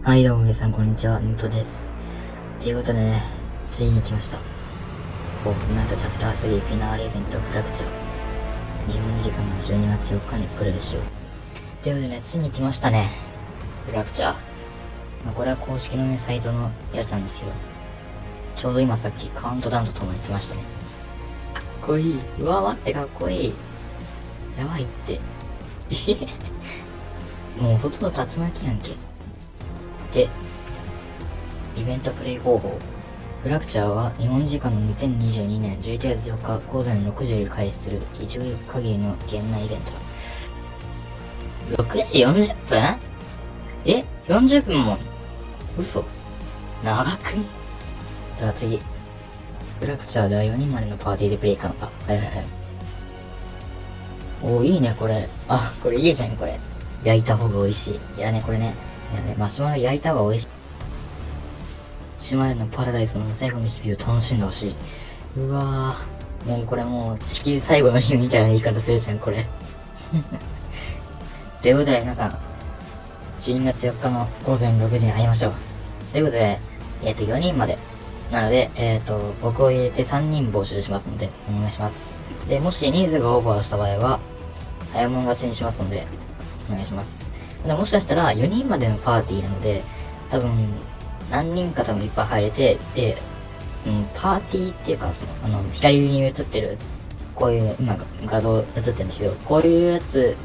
はい、どうも皆さん、こんにちは。ヌトです。ということでね、ついに来ました。フォートナイトチャプター3フィナーレイベントフラクチャー。日本時間の12月4日にプレイしよう。ということでね、ついに来ましたね。フラクチャー。まあ、これは公式のね、サイトのやつなんですけど、ちょうど今さっきカウントダウンとともに来ましたね。かっこいい。うわ、待って、かっこいい。やばいって。もうほとんど竜巻やんけ。で、イベントプレイ方法。フラクチャーは日本時間の2022年11月4日午前6時より開始する一応限りの現内イベントだ。6時40分？え ?40 分も？嘘長くね？では次。フラクチャーでは4人までのパーティーでプレイ可能。あ、はいはいはい。おー、いいね、これ。あ、これいいじゃん、これ。焼いた方が美味しい。いやね、これね。やね、マシュマロ焼いた方が美味しい。島でのパラダイスの最後の日々を楽しんでほしい。うわぁ。もうこれもう地球最後の日みたいな言い方するじゃん、これ。ということで皆さん、12月4日の午前6時に会いましょう。ということで、えっ、と、4人まで。なので、えっ、と、僕を入れて3人募集しますので、お願いします。で、もし人数がオーバーした場合は、早物勝ちにしますので、お願いします。ただもしかしたら4人までのパーティーなので、多分、何人か多分いっぱい入れて、で、うん、パーティーっていうか、その、あの、左上に映ってる、こういう、今画像映ってるんですけど、こういうやつ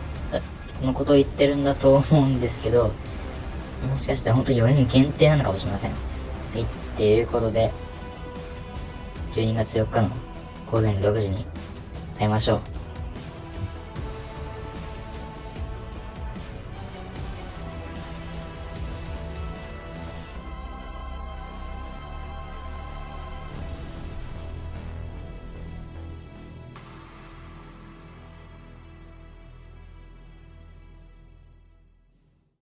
のことを言ってるんだと思うんですけど、もしかしたら本当に4人限定なのかもしれません。はい、っていうことで、12月4日の午前6時に会いましょう。